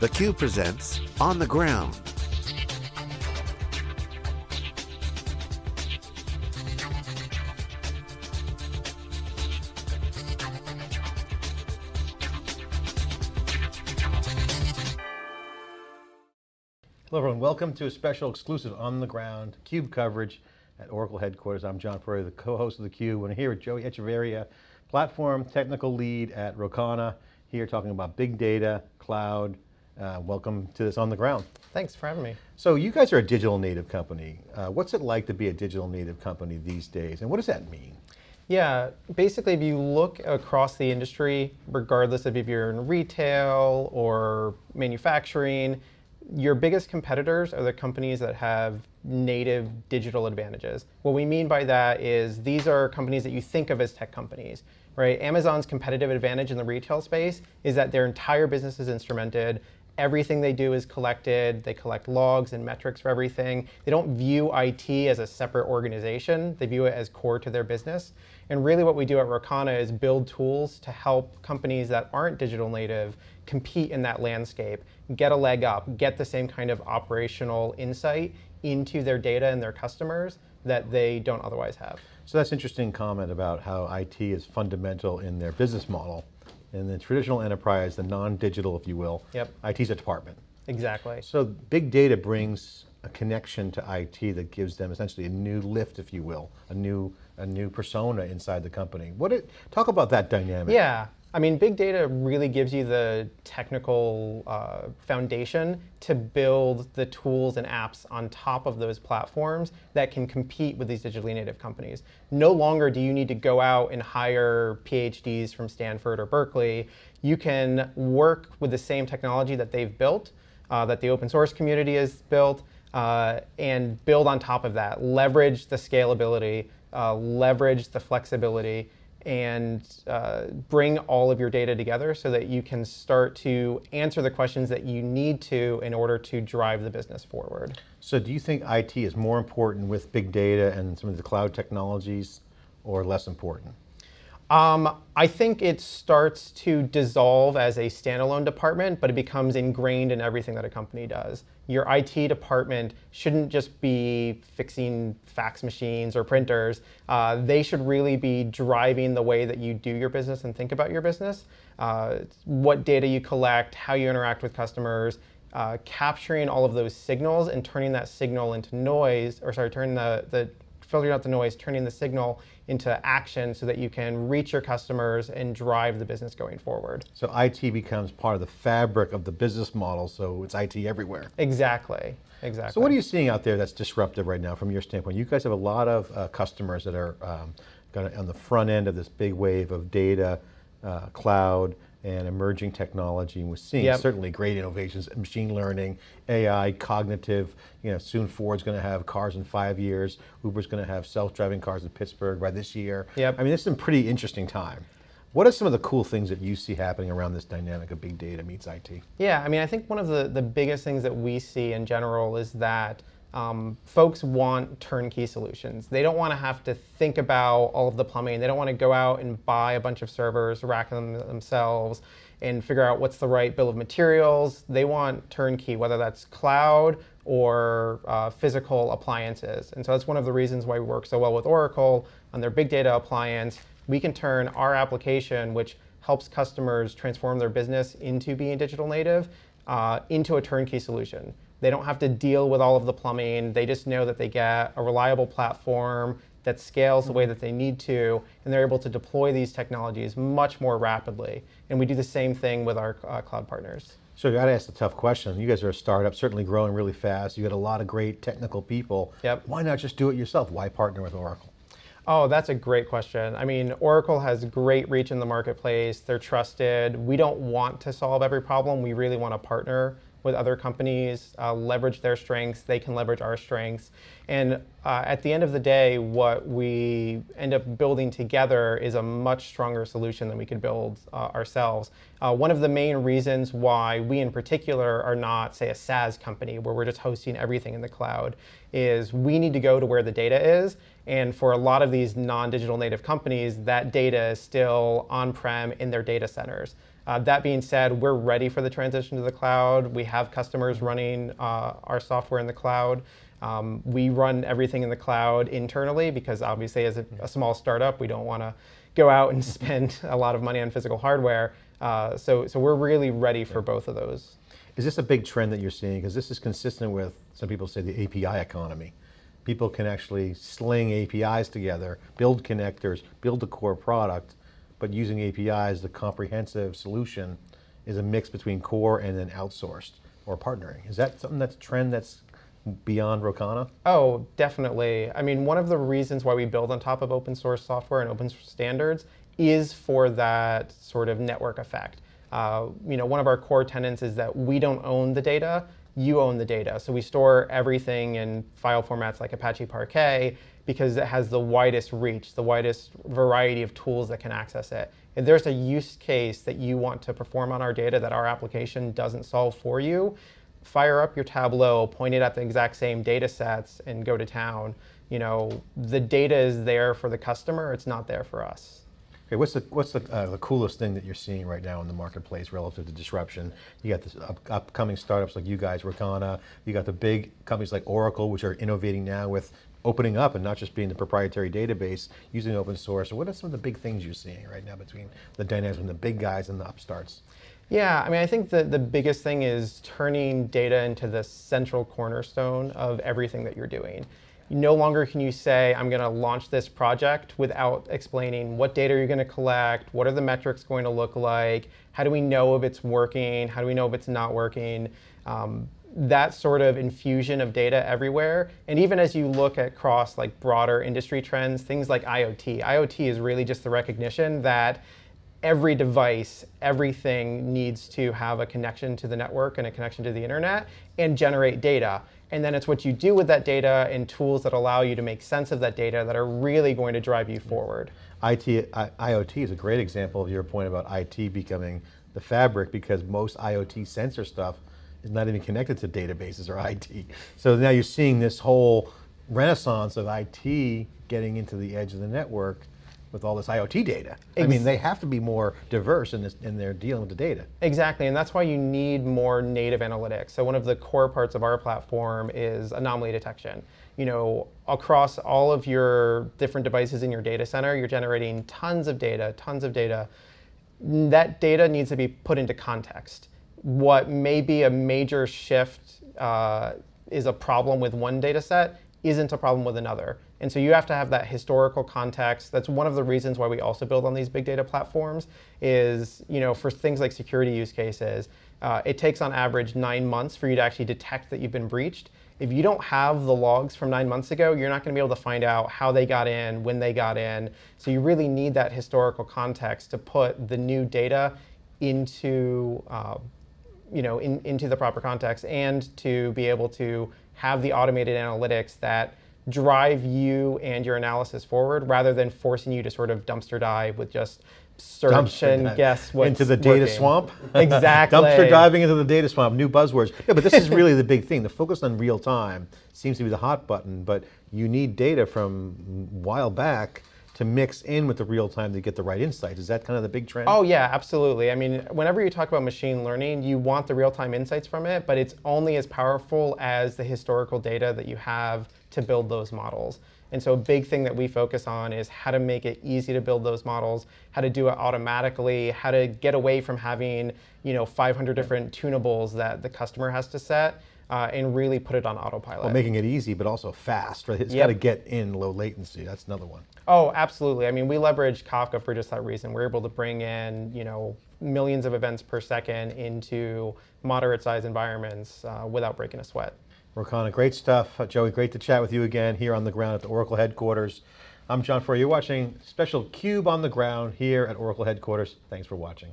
theCUBE presents On the Ground. Hello everyone, welcome to a special exclusive On the Ground CUBE coverage at Oracle headquarters. I'm John Furrier, the co-host of the Cube. We're here with Joey Echeverria, platform technical lead at Rocana, here talking about big data, cloud. Uh, welcome to this On the Ground. Thanks for having me. So you guys are a digital native company. Uh, what's it like to be a digital native company these days, and what does that mean? Yeah, basically if you look across the industry, regardless of if you're in retail or manufacturing, your biggest competitors are the companies that have native digital advantages. What we mean by that is these are companies that you think of as tech companies, right? Amazon's competitive advantage in the retail space is that their entire business is instrumented. Everything they do is collected. They collect logs and metrics for everything. They don't view IT as a separate organization. They view it as core to their business. And really what we do at Rocana is build tools to help companies that aren't digital native compete in that landscape, get a leg up, get the same kind of operational insight into their data and their customers that they don't otherwise have. So that's interesting comment about how IT is fundamental in their business model. In the traditional enterprise, the non-digital, if you will, yep. IT is a department. Exactly. So big data brings a connection to IT that gives them essentially a new lift, if you will, a new a new persona inside the company. What it, talk about that dynamic. Yeah, I mean, big data really gives you the technical uh, foundation to build the tools and apps on top of those platforms that can compete with these digitally native companies. No longer do you need to go out and hire PhDs from Stanford or Berkeley. You can work with the same technology that they've built, uh, that the open source community has built, uh, and build on top of that. Leverage the scalability, uh, leverage the flexibility, and uh, bring all of your data together so that you can start to answer the questions that you need to in order to drive the business forward. So do you think IT is more important with big data and some of the cloud technologies or less important? Um, I think it starts to dissolve as a standalone department, but it becomes ingrained in everything that a company does. Your IT department shouldn't just be fixing fax machines or printers. Uh, they should really be driving the way that you do your business and think about your business. Uh, what data you collect, how you interact with customers, uh, capturing all of those signals and turning that signal into noise, or sorry, turning the, the filtering out the noise, turning the signal into action so that you can reach your customers and drive the business going forward. So IT becomes part of the fabric of the business model, so it's IT everywhere. Exactly, exactly. So what are you seeing out there that's disruptive right now from your standpoint? You guys have a lot of uh, customers that are um, on the front end of this big wave of data, uh, cloud, and emerging technology. And we're seeing yep. certainly great innovations, machine learning, AI, cognitive, you know, soon Ford's going to have cars in five years, Uber's going to have self-driving cars in Pittsburgh by this year. Yep. I mean, this is a pretty interesting time. What are some of the cool things that you see happening around this dynamic of big data meets IT? Yeah, I mean, I think one of the, the biggest things that we see in general is that um, folks want turnkey solutions. They don't want to have to think about all of the plumbing. They don't want to go out and buy a bunch of servers, rack them themselves, and figure out what's the right bill of materials. They want turnkey, whether that's cloud or uh, physical appliances. And so that's one of the reasons why we work so well with Oracle on their big data appliance. We can turn our application, which helps customers transform their business into being digital native, uh, into a turnkey solution. They don't have to deal with all of the plumbing. They just know that they get a reliable platform that scales the way that they need to, and they're able to deploy these technologies much more rapidly. And we do the same thing with our uh, cloud partners. So I got to ask the tough question. You guys are a startup, certainly growing really fast. You got a lot of great technical people. Yep. Why not just do it yourself? Why partner with Oracle? Oh, that's a great question. I mean, Oracle has great reach in the marketplace. They're trusted. We don't want to solve every problem. We really want to partner with other companies, uh, leverage their strengths, they can leverage our strengths. And uh, at the end of the day, what we end up building together is a much stronger solution than we could build uh, ourselves. Uh, one of the main reasons why we in particular are not, say, a SaaS company where we're just hosting everything in the cloud is we need to go to where the data is. And for a lot of these non-digital native companies, that data is still on-prem in their data centers. Uh, that being said, we're ready for the transition to the cloud. We have customers running uh, our software in the cloud. Um, we run everything in the cloud internally because obviously as a, a small startup, we don't want to go out and spend a lot of money on physical hardware. Uh, so, so we're really ready for both of those. Is this a big trend that you're seeing? Because this is consistent with, some people say the API economy. People can actually sling APIs together, build connectors, build the core product, but using APIs, the comprehensive solution is a mix between core and then outsourced or partnering. Is that something that's a trend that's beyond Rocana? Oh, definitely. I mean, one of the reasons why we build on top of open source software and open source standards is for that sort of network effect. Uh, you know, one of our core tenets is that we don't own the data, you own the data. So we store everything in file formats like Apache Parquet because it has the widest reach, the widest variety of tools that can access it. If there's a use case that you want to perform on our data that our application doesn't solve for you, fire up your Tableau, point it at the exact same data sets, and go to town. You know, the data is there for the customer, it's not there for us. Okay, what's the what's the, uh, the coolest thing that you're seeing right now in the marketplace relative to disruption? You got the up, upcoming startups like you guys, Rocana. You got the big companies like Oracle, which are innovating now with opening up and not just being the proprietary database, using open source. What are some of the big things you're seeing right now between the dynamics between the big guys and the upstarts? Yeah, I mean, I think the, the biggest thing is turning data into the central cornerstone of everything that you're doing. No longer can you say, I'm going to launch this project without explaining what data you're going to collect, what are the metrics going to look like, how do we know if it's working, how do we know if it's not working. Um, that sort of infusion of data everywhere. And even as you look at across like broader industry trends, things like IoT. IoT is really just the recognition that every device, everything needs to have a connection to the network and a connection to the internet and generate data. And then it's what you do with that data and tools that allow you to make sense of that data that are really going to drive you forward. IT, I, IoT is a great example of your point about IT becoming the fabric because most IoT sensor stuff is not even connected to databases or IT. So now you're seeing this whole renaissance of IT getting into the edge of the network with all this IoT data. Ex I mean, they have to be more diverse in, this, in their dealing with the data. Exactly, and that's why you need more native analytics. So one of the core parts of our platform is anomaly detection. You know, across all of your different devices in your data center, you're generating tons of data, tons of data. That data needs to be put into context. What may be a major shift uh, is a problem with one data set isn't a problem with another. And so you have to have that historical context. That's one of the reasons why we also build on these big data platforms is, you know, for things like security use cases, uh, it takes on average nine months for you to actually detect that you've been breached. If you don't have the logs from nine months ago, you're not going to be able to find out how they got in, when they got in. So you really need that historical context to put the new data into, uh, you know, in, into the proper context and to be able to have the automated analytics that drive you and your analysis forward rather than forcing you to sort of dumpster dive with just search dumpster and dive. guess what's Into the data working. swamp? Exactly. dumpster diving into the data swamp, new buzzwords. Yeah, but this is really the big thing. The focus on real time seems to be the hot button, but you need data from a while back to mix in with the real time to get the right insights. Is that kind of the big trend? Oh yeah, absolutely. I mean, whenever you talk about machine learning, you want the real time insights from it, but it's only as powerful as the historical data that you have to build those models. And so a big thing that we focus on is how to make it easy to build those models, how to do it automatically, how to get away from having you know 500 different tunables that the customer has to set, uh, and really put it on autopilot. Well, making it easy, but also fast, right? It's yep. got to get in low latency. That's another one. Oh, absolutely. I mean, we leverage Kafka for just that reason. We're able to bring in, you know, millions of events per second into moderate size environments uh, without breaking a sweat. Rocana, great stuff. Uh, Joey, great to chat with you again here on the ground at the Oracle headquarters. I'm John Furrier. You're watching special CUBE on the ground here at Oracle headquarters. Thanks for watching.